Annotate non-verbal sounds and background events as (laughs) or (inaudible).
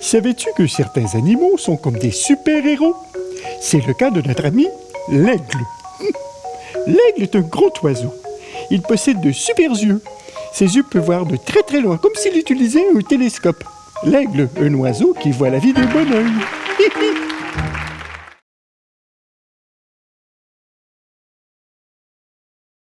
Savais-tu que certains animaux sont comme des super-héros? C'est le cas de notre ami l'aigle. (laughs) L'aigle est un gros oiseau. Il possède de super yeux. Ses yeux peuvent voir de très très loin, comme s'il utilisait un télescope. L'aigle, un oiseau qui voit la vie d'un bon oeil. (laughs)